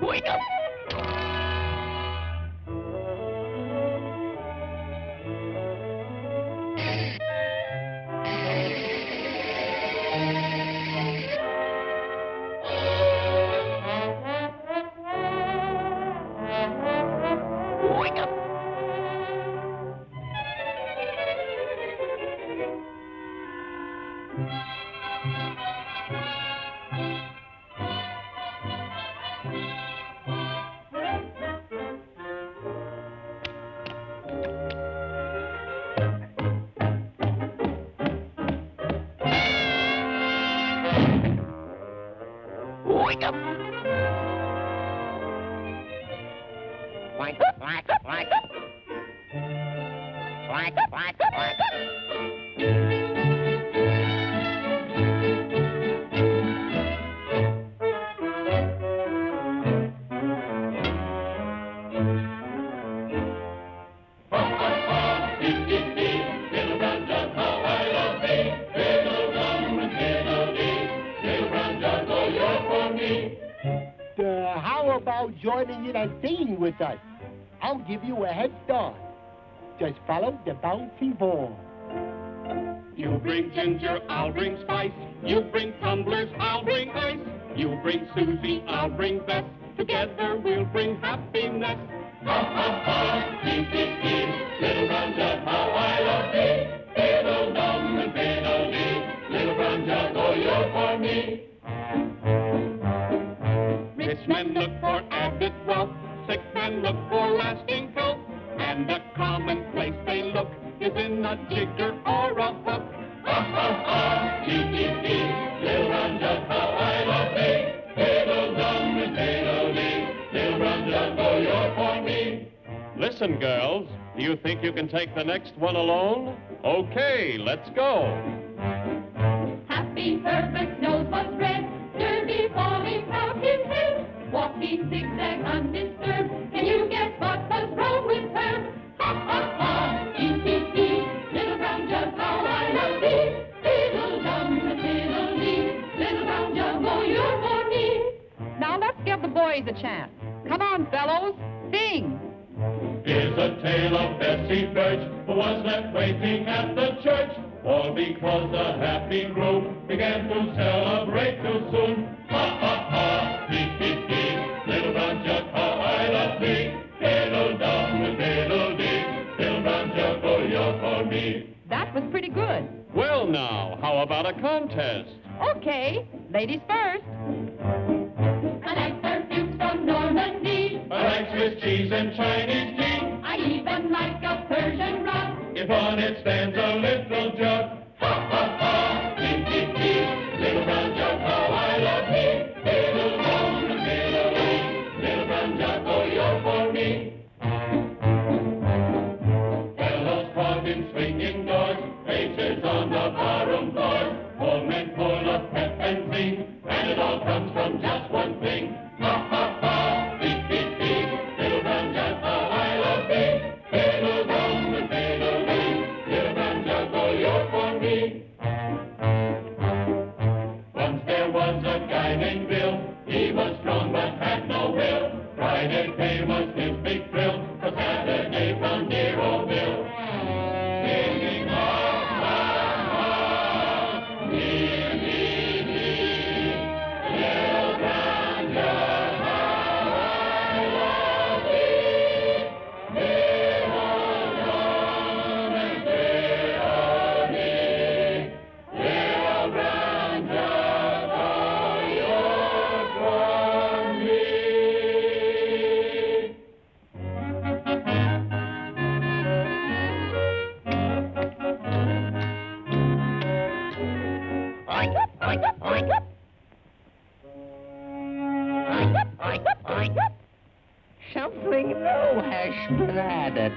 Wake up! Black, black, black. Black, black, black. Joining in and singing with us? I'll give you a head start. Just follow the bouncy ball. You bring ginger, I'll bring spice. You bring tumblers, I'll bring ice. You bring Susie, I'll bring Bess. Together we'll bring happiness. Ha ha ha. Little how I in a jigger or a hook. Ha ha ha, dee dee dee. Little brown jug, how I love thee. Fiddle dum and fiddle dee. Little oh you're for me. Listen, girls, do you think you can take the next one alone? Okay, let's go. Happy Herbert knows what's red. Derby falling out his head. Walking zigzag. Boys a chance. Come on, fellows, sing. Here's a tale of Bessie Birch, who was left waiting at the church All because the happy group began to celebrate too soon. Ha ha ha, hee hee hee, little brown jug, how I love thee. Diddle dum diddle dee, little brown jug, oh you're for me. That was pretty good. Well, now, how about a contest? Okay, ladies first. Even like a Persian rug. If on its stands Friday pay was his big Something new has been added.